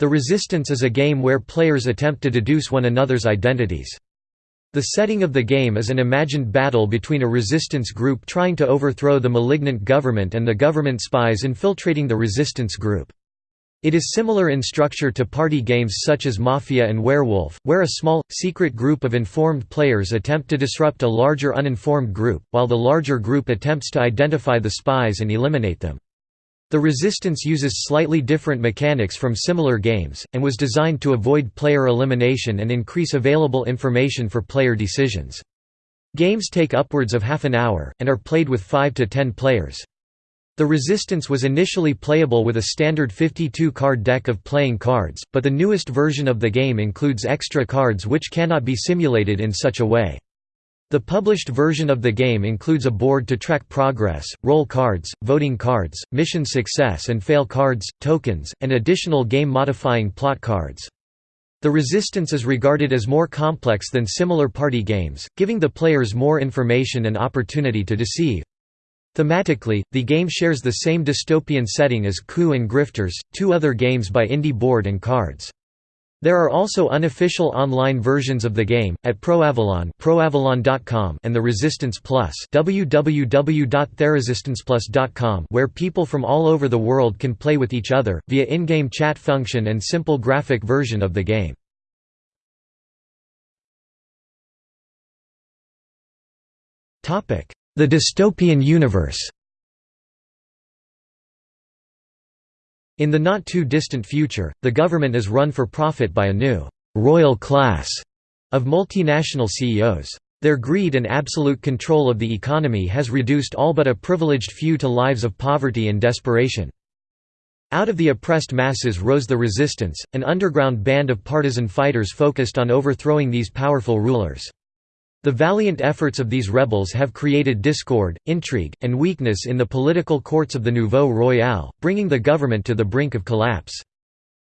The Resistance is a game where players attempt to deduce one another's identities. The setting of the game is an imagined battle between a resistance group trying to overthrow the malignant government and the government spies infiltrating the resistance group. It is similar in structure to party games such as Mafia and Werewolf, where a small, secret group of informed players attempt to disrupt a larger uninformed group, while the larger group attempts to identify the spies and eliminate them. The Resistance uses slightly different mechanics from similar games, and was designed to avoid player elimination and increase available information for player decisions. Games take upwards of half an hour, and are played with 5 to 10 players. The Resistance was initially playable with a standard 52-card deck of playing cards, but the newest version of the game includes extra cards which cannot be simulated in such a way. The published version of the game includes a board to track progress, role cards, voting cards, mission success and fail cards, tokens, and additional game-modifying plot cards. The Resistance is regarded as more complex than similar party games, giving the players more information and opportunity to deceive. Thematically, the game shares the same dystopian setting as Coup and Grifters, two other games by Indie Board and Cards. There are also unofficial online versions of the game, at ProAvalon proavalon.com and the Resistance Plus www.theresistanceplus.com where people from all over the world can play with each other, via in-game chat function and simple graphic version of the game. The dystopian universe In the not-too-distant future, the government is run for profit by a new «royal class» of multinational CEOs. Their greed and absolute control of the economy has reduced all but a privileged few to lives of poverty and desperation. Out of the oppressed masses rose the resistance, an underground band of partisan fighters focused on overthrowing these powerful rulers. The valiant efforts of these rebels have created discord, intrigue, and weakness in the political courts of the Nouveau Royale, bringing the government to the brink of collapse.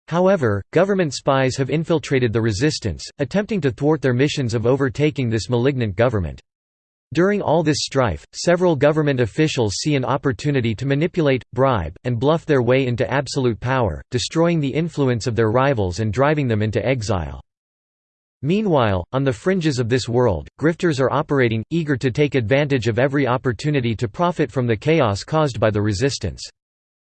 However, government spies have infiltrated the resistance, attempting to thwart their missions of overtaking this malignant government. During all this strife, several government officials see an opportunity to manipulate, bribe, and bluff their way into absolute power, destroying the influence of their rivals and driving them into exile. Meanwhile, on the fringes of this world, grifters are operating, eager to take advantage of every opportunity to profit from the chaos caused by the resistance.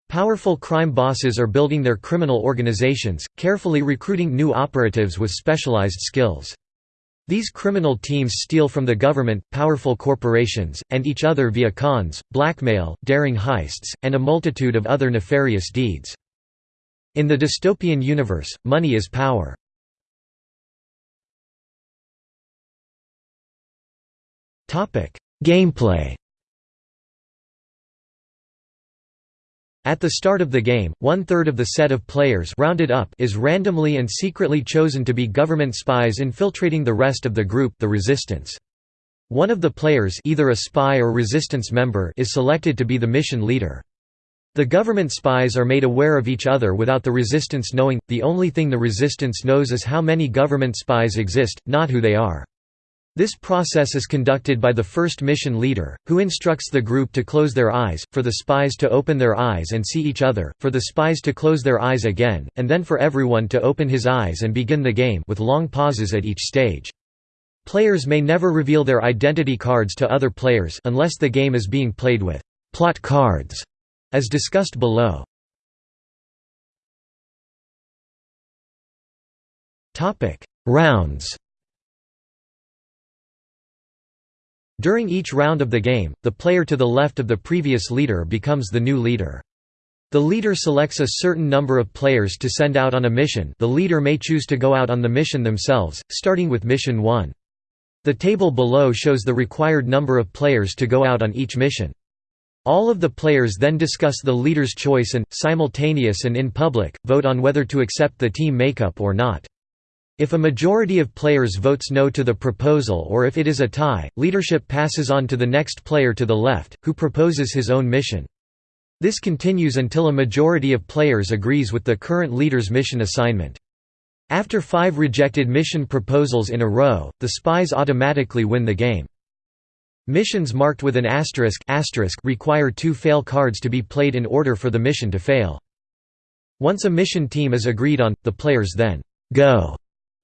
Powerful crime bosses are building their criminal organizations, carefully recruiting new operatives with specialized skills. These criminal teams steal from the government, powerful corporations, and each other via cons, blackmail, daring heists, and a multitude of other nefarious deeds. In the dystopian universe, money is power. Gameplay At the start of the game, one-third of the set of players rounded up is randomly and secretly chosen to be government spies infiltrating the rest of the group the resistance. One of the players either a spy or resistance member is selected to be the mission leader. The government spies are made aware of each other without the resistance knowing, the only thing the resistance knows is how many government spies exist, not who they are. This process is conducted by the first mission leader, who instructs the group to close their eyes, for the spies to open their eyes and see each other, for the spies to close their eyes again, and then for everyone to open his eyes and begin the game with long pauses at each stage. Players may never reveal their identity cards to other players unless the game is being played with plot cards, as discussed below. Rounds During each round of the game, the player to the left of the previous leader becomes the new leader. The leader selects a certain number of players to send out on a mission the leader may choose to go out on the mission themselves, starting with Mission 1. The table below shows the required number of players to go out on each mission. All of the players then discuss the leader's choice and, simultaneous and in public, vote on whether to accept the team makeup or not. If a majority of players votes no to the proposal or if it is a tie, leadership passes on to the next player to the left, who proposes his own mission. This continues until a majority of players agrees with the current leader's mission assignment. After five rejected mission proposals in a row, the spies automatically win the game. Missions marked with an asterisk, asterisk require two fail cards to be played in order for the mission to fail. Once a mission team is agreed on, the players then «go»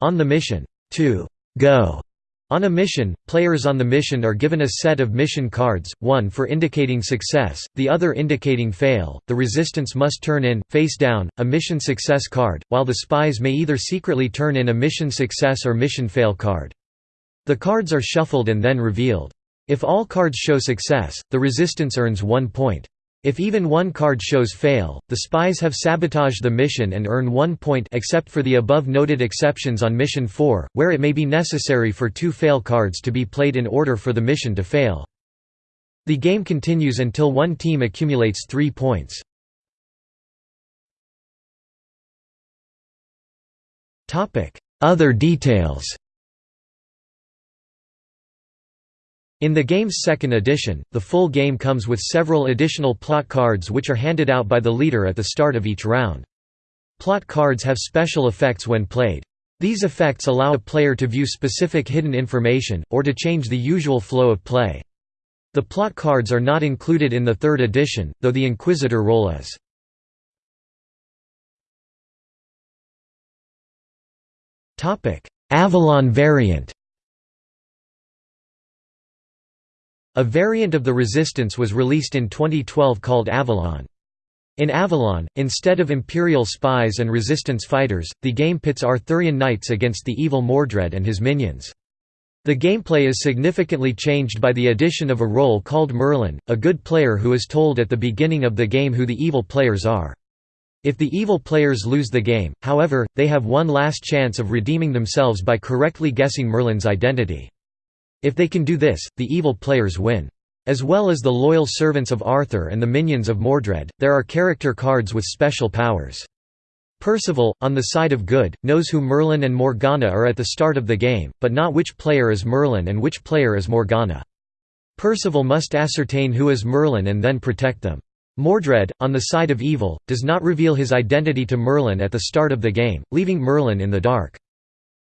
on the mission. To «go» on a mission, players on the mission are given a set of mission cards, one for indicating success, the other indicating fail. The resistance must turn in, face down, a mission success card, while the spies may either secretly turn in a mission success or mission fail card. The cards are shuffled and then revealed. If all cards show success, the resistance earns one point. If even one card shows fail, the spies have sabotaged the mission and earn one point except for the above noted exceptions on Mission 4, where it may be necessary for two fail cards to be played in order for the mission to fail. The game continues until one team accumulates three points. Other details In the game's second edition, the full game comes with several additional plot cards which are handed out by the leader at the start of each round. Plot cards have special effects when played. These effects allow a player to view specific hidden information, or to change the usual flow of play. The plot cards are not included in the third edition, though the Inquisitor role is. Avalon variant A variant of the Resistance was released in 2012 called Avalon. In Avalon, instead of Imperial spies and Resistance fighters, the game pits Arthurian knights against the evil Mordred and his minions. The gameplay is significantly changed by the addition of a role called Merlin, a good player who is told at the beginning of the game who the evil players are. If the evil players lose the game, however, they have one last chance of redeeming themselves by correctly guessing Merlin's identity. If they can do this, the evil players win. As well as the loyal servants of Arthur and the minions of Mordred, there are character cards with special powers. Percival, on the side of good, knows who Merlin and Morgana are at the start of the game, but not which player is Merlin and which player is Morgana. Percival must ascertain who is Merlin and then protect them. Mordred, on the side of evil, does not reveal his identity to Merlin at the start of the game, leaving Merlin in the dark.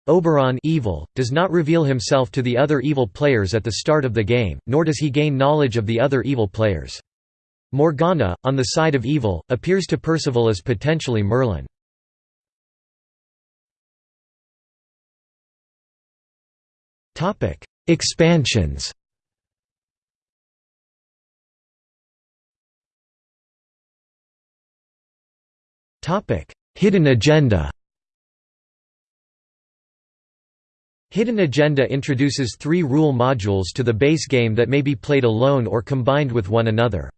Oberon evil, does not reveal himself to the other evil players at the start of the game, nor does he gain knowledge of the other evil players. Morgana, on the side of evil, appears to Percival as potentially Merlin. Expansions Hidden agenda Hidden Agenda introduces three rule modules to the base game that may be played alone or combined with one another.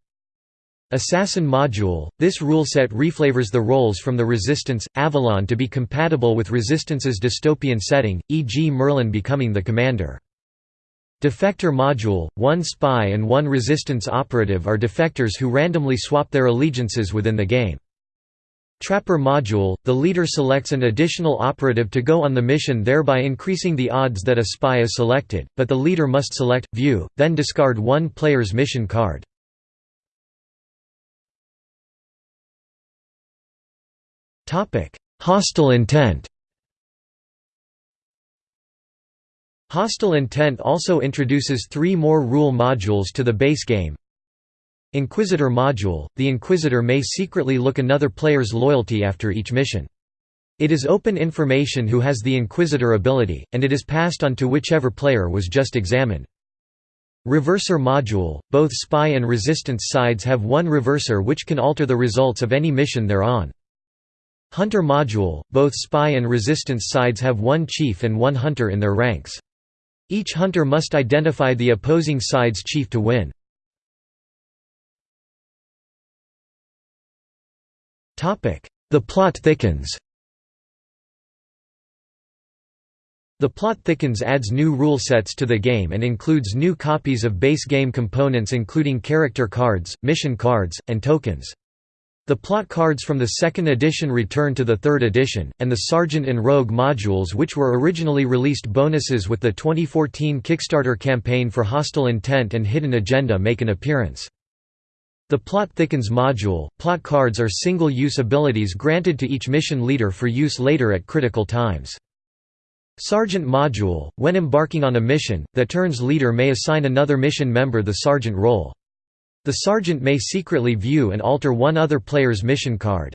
Assassin module – This rule set reflavors the roles from the Resistance, Avalon to be compatible with Resistance's dystopian setting, e.g. Merlin becoming the commander. Defector module – One spy and one Resistance operative are defectors who randomly swap their allegiances within the game. Trapper module, the leader selects an additional operative to go on the mission thereby increasing the odds that a spy is selected, but the leader must select, view, then discard one player's mission card. Hostile intent Hostile intent also introduces three more rule modules to the base game, Inquisitor module – The Inquisitor may secretly look another player's loyalty after each mission. It is open information who has the Inquisitor ability, and it is passed on to whichever player was just examined. Reverser module – Both spy and resistance sides have one reverser which can alter the results of any mission they're on. Hunter module – Both spy and resistance sides have one chief and one hunter in their ranks. Each hunter must identify the opposing side's chief to win. The plot thickens The plot thickens adds new rule sets to the game and includes new copies of base game components including character cards, mission cards, and tokens. The plot cards from the second edition return to the third edition, and the Sergeant and Rogue modules which were originally released bonuses with the 2014 Kickstarter campaign for Hostile Intent and Hidden Agenda make an appearance. The Plot Thickens module, plot cards are single-use abilities granted to each mission leader for use later at critical times. Sergeant module, when embarking on a mission, the turn's leader may assign another mission member the sergeant role. The sergeant may secretly view and alter one other player's mission card.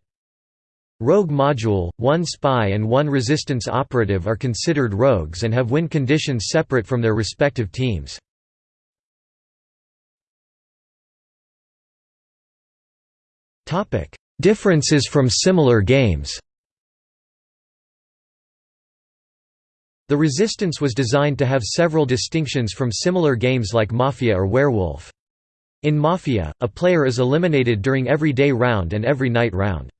Rogue Module, one spy and one resistance operative are considered rogues and have win conditions separate from their respective teams. Differences from similar games The Resistance was designed to have several distinctions from similar games like Mafia or Werewolf. In Mafia, a player is eliminated during every day round and every night round.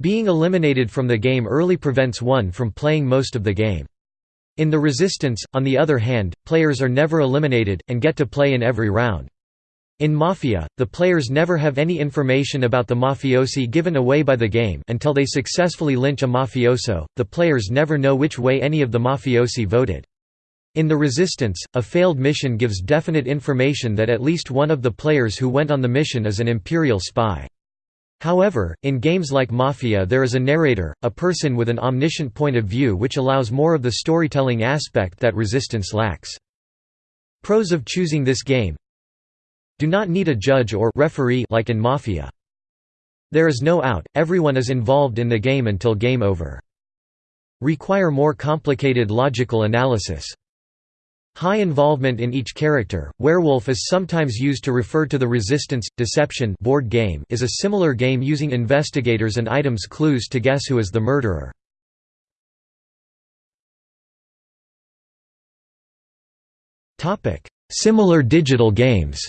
Being eliminated from the game early prevents one from playing most of the game. In The Resistance, on the other hand, players are never eliminated, and get to play in every round. In Mafia, the players never have any information about the mafiosi given away by the game until they successfully lynch a mafioso, the players never know which way any of the mafiosi voted. In The Resistance, a failed mission gives definite information that at least one of the players who went on the mission is an Imperial spy. However, in games like Mafia there is a narrator, a person with an omniscient point of view which allows more of the storytelling aspect that Resistance lacks. Pros of choosing this game do not need a judge or referee like in Mafia. There is no out, everyone is involved in the game until game over. Require more complicated logical analysis. High involvement in each character. Werewolf is sometimes used to refer to the Resistance Deception board game is a similar game using investigators and items clues to guess who is the murderer. Topic: Similar digital games.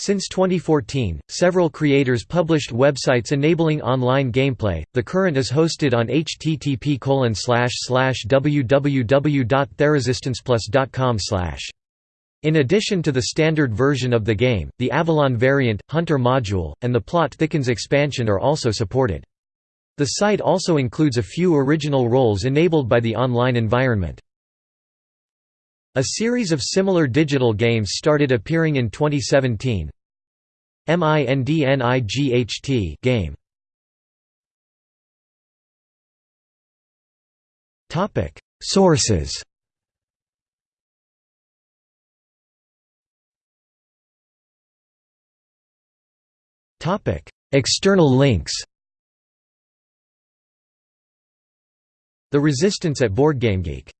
Since 2014, several creators published websites enabling online gameplay. The current is hosted on http www.theresistanceplus.com In addition to the standard version of the game, the Avalon variant, Hunter module, and the Plot Thickens expansion are also supported. The site also includes a few original roles enabled by the online environment. A series of similar digital games started appearing in 2017. MINDNIGHT game. Topic: Sources. Topic: External links. The Resistance at BoardGameGeek